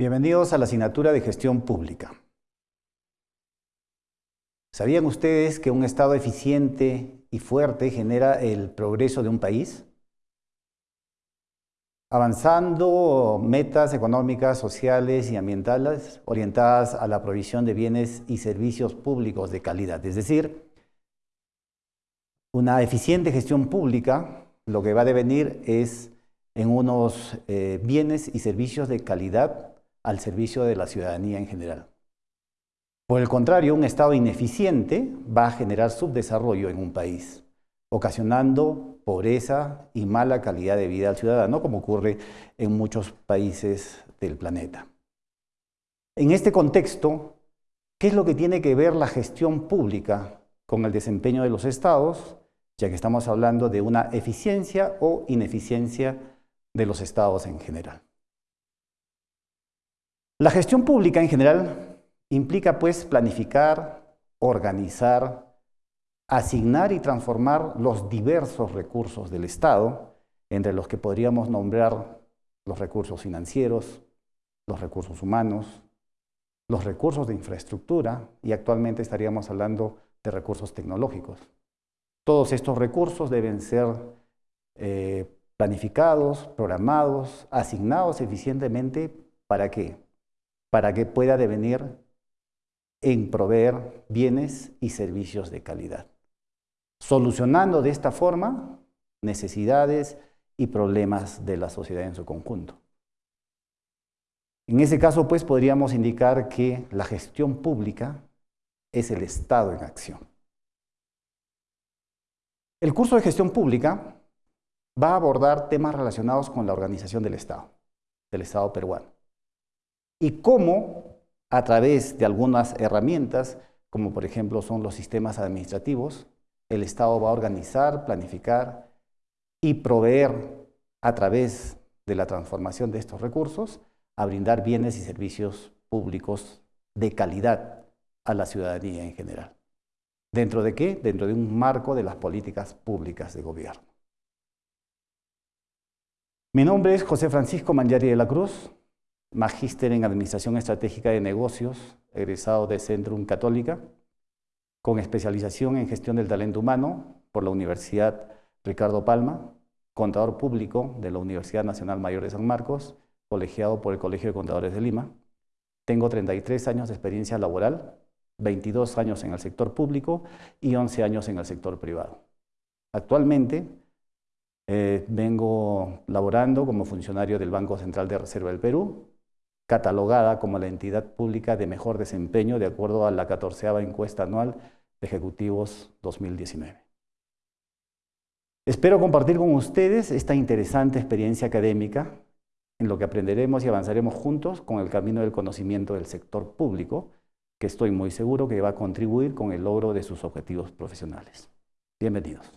Bienvenidos a la asignatura de Gestión Pública. ¿Sabían ustedes que un Estado eficiente y fuerte genera el progreso de un país? Avanzando metas económicas, sociales y ambientales orientadas a la provisión de bienes y servicios públicos de calidad. Es decir, una eficiente gestión pública lo que va a devenir es en unos eh, bienes y servicios de calidad al servicio de la ciudadanía en general. Por el contrario, un Estado ineficiente va a generar subdesarrollo en un país, ocasionando pobreza y mala calidad de vida al ciudadano, como ocurre en muchos países del planeta. En este contexto, ¿qué es lo que tiene que ver la gestión pública con el desempeño de los estados, ya que estamos hablando de una eficiencia o ineficiencia de los estados en general? La gestión pública en general implica pues planificar, organizar, asignar y transformar los diversos recursos del Estado, entre los que podríamos nombrar los recursos financieros, los recursos humanos, los recursos de infraestructura y actualmente estaríamos hablando de recursos tecnológicos. Todos estos recursos deben ser eh, planificados, programados, asignados eficientemente para qué? Para que pueda devenir en proveer bienes y servicios de calidad, solucionando de esta forma necesidades y problemas de la sociedad en su conjunto. En ese caso, pues, podríamos indicar que la gestión pública es el Estado en acción. El curso de gestión pública va a abordar temas relacionados con la organización del Estado, del Estado peruano y cómo a través de algunas herramientas, como por ejemplo son los sistemas administrativos, el Estado va a organizar, planificar y proveer a través de la transformación de estos recursos a brindar bienes y servicios públicos de calidad a la ciudadanía en general. ¿Dentro de qué? Dentro de un marco de las políticas públicas de gobierno. Mi nombre es José Francisco Mangiari de la Cruz, magíster en Administración Estratégica de Negocios, egresado de Centrum Católica, con especialización en Gestión del Talento Humano por la Universidad Ricardo Palma, contador público de la Universidad Nacional Mayor de San Marcos, colegiado por el Colegio de Contadores de Lima. Tengo 33 años de experiencia laboral, 22 años en el sector público y 11 años en el sector privado. Actualmente eh, vengo laborando como funcionario del Banco Central de Reserva del Perú, catalogada como la entidad pública de mejor desempeño de acuerdo a la 14 encuesta anual de Ejecutivos 2019. Espero compartir con ustedes esta interesante experiencia académica en lo que aprenderemos y avanzaremos juntos con el camino del conocimiento del sector público, que estoy muy seguro que va a contribuir con el logro de sus objetivos profesionales. Bienvenidos.